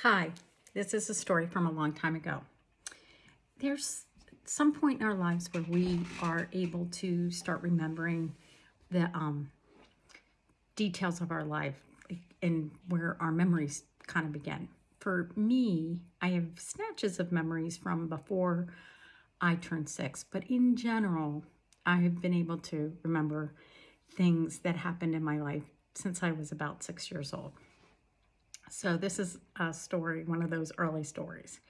Hi, this is a story from a long time ago. There's some point in our lives where we are able to start remembering the um, details of our life and where our memories kind of begin. For me, I have snatches of memories from before I turned six, but in general, I have been able to remember things that happened in my life since I was about six years old. So this is a story, one of those early stories.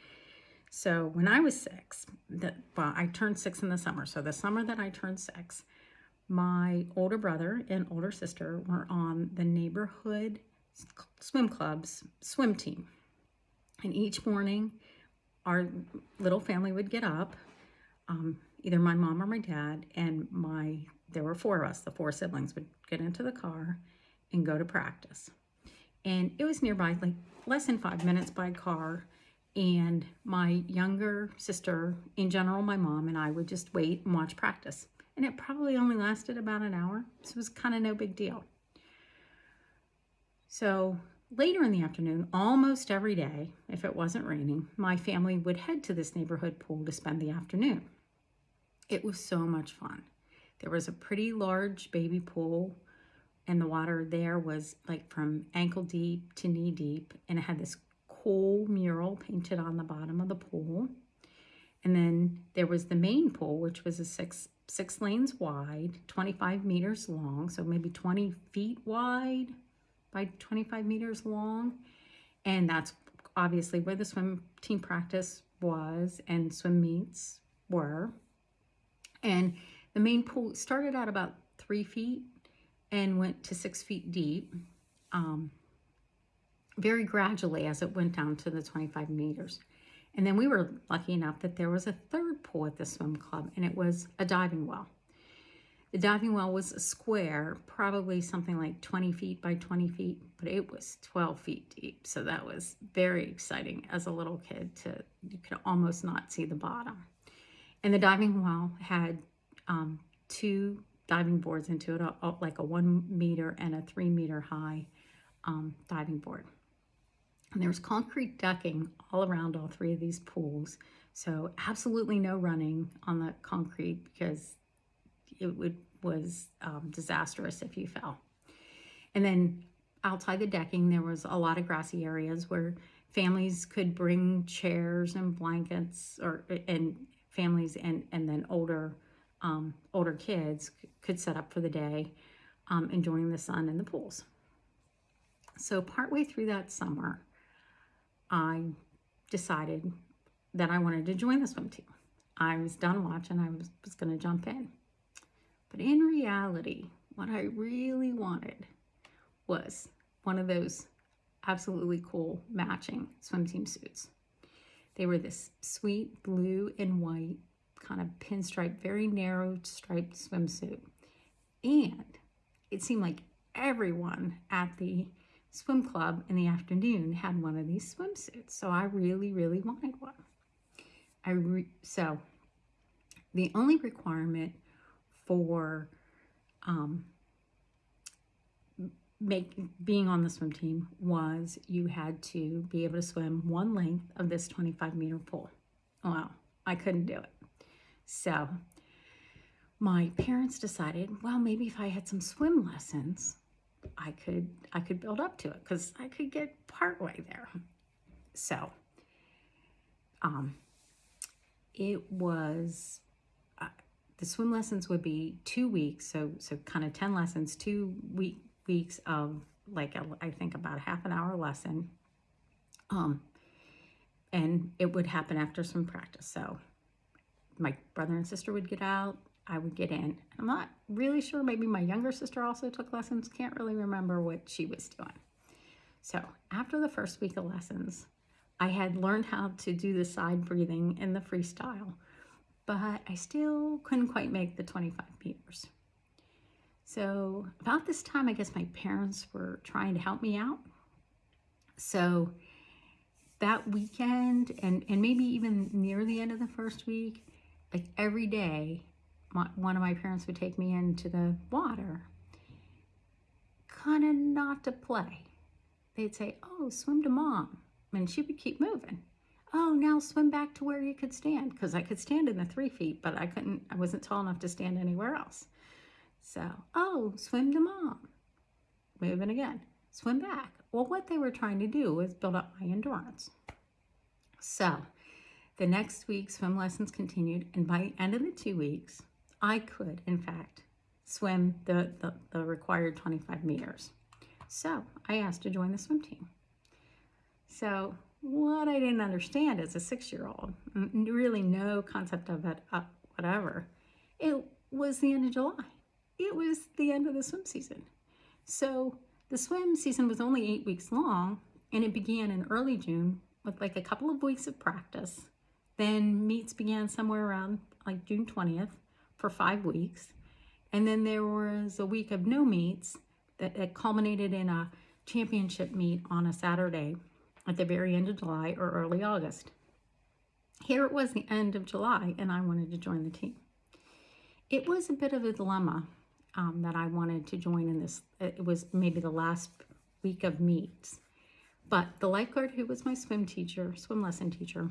So when I was six, that well, I turned six in the summer. So the summer that I turned six, my older brother and older sister were on the neighborhood swim club's swim team. And each morning, our little family would get up, um, either my mom or my dad, and my there were four of us, the four siblings, would get into the car and go to practice and it was nearby, like less than five minutes by car. And my younger sister, in general, my mom and I would just wait and watch practice. And it probably only lasted about an hour. So it was kind of no big deal. So later in the afternoon, almost every day, if it wasn't raining, my family would head to this neighborhood pool to spend the afternoon. It was so much fun. There was a pretty large baby pool and the water there was like from ankle deep to knee deep and it had this cool mural painted on the bottom of the pool. And then there was the main pool which was a six six lanes wide 25 meters long so maybe 20 feet wide by 25 meters long. And that's obviously where the swim team practice was and swim meets were. And the main pool started out about three feet and went to six feet deep um, very gradually as it went down to the 25 meters. And then we were lucky enough that there was a third pool at the swim club and it was a diving well. The diving well was a square, probably something like 20 feet by 20 feet, but it was 12 feet deep. So that was very exciting as a little kid to, you could almost not see the bottom. And the diving well had um, two diving boards into it, like a one meter and a three meter high um, diving board. And there was concrete decking all around all three of these pools. So absolutely no running on the concrete because it would, was um, disastrous if you fell. And then outside the decking, there was a lot of grassy areas where families could bring chairs and blankets or and families and, and then older um, older kids could set up for the day um, enjoying the sun and the pools. So partway through that summer, I decided that I wanted to join the swim team. I was done watching, I was, was going to jump in. But in reality, what I really wanted was one of those absolutely cool matching swim team suits. They were this sweet blue and white kind of pinstripe, very narrow striped swimsuit. And it seemed like everyone at the swim club in the afternoon had one of these swimsuits. So I really, really wanted one. I so the only requirement for um, make being on the swim team was you had to be able to swim one length of this 25 meter pool. Wow, I couldn't do it. So my parents decided, well, maybe if I had some swim lessons, I could I could build up to it because I could get partway there. So um, it was uh, the swim lessons would be two weeks, so so kind of ten lessons, two week weeks of like a, I think about a half an hour lesson. Um, and it would happen after some practice. So my brother and sister would get out, I would get in. I'm not really sure, maybe my younger sister also took lessons, can't really remember what she was doing. So after the first week of lessons, I had learned how to do the side breathing in the freestyle, but I still couldn't quite make the 25 meters. So about this time, I guess my parents were trying to help me out. So that weekend and, and maybe even near the end of the first week, like every day, my, one of my parents would take me into the water, kind of not to play. They'd say, oh, swim to mom. and she would keep moving. Oh, now swim back to where you could stand because I could stand in the three feet, but I couldn't, I wasn't tall enough to stand anywhere else. So, oh, swim to mom. Moving again, swim back. Well, what they were trying to do was build up my endurance. So, the next week, swim lessons continued, and by the end of the two weeks, I could, in fact, swim the, the, the required 25 meters. So I asked to join the swim team. So what I didn't understand as a six-year-old, really no concept of it, uh, whatever, it was the end of July. It was the end of the swim season. So the swim season was only eight weeks long, and it began in early June with like a couple of weeks of practice. Then meets began somewhere around like June 20th for five weeks. And then there was a week of no meets that, that culminated in a championship meet on a Saturday at the very end of July or early August. Here it was the end of July and I wanted to join the team. It was a bit of a dilemma um, that I wanted to join in this. It was maybe the last week of meets. But the lifeguard who was my swim teacher, swim lesson teacher,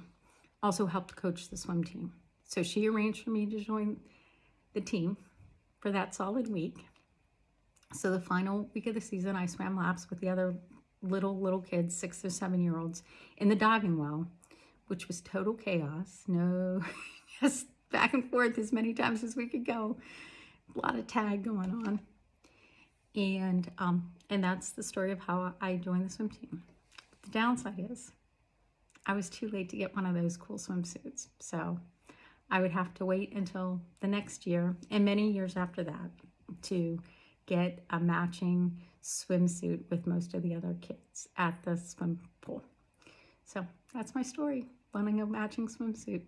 also helped coach the swim team. So she arranged for me to join the team for that solid week. So the final week of the season, I swam laps with the other little, little kids, six or seven year olds, in the diving well, which was total chaos. No, just back and forth as many times as we could go. A lot of tag going on. And, um, and that's the story of how I joined the swim team. The downside is I was too late to get one of those cool swimsuits. So I would have to wait until the next year and many years after that to get a matching swimsuit with most of the other kids at the swim pool. So that's my story, wanting a matching swimsuit.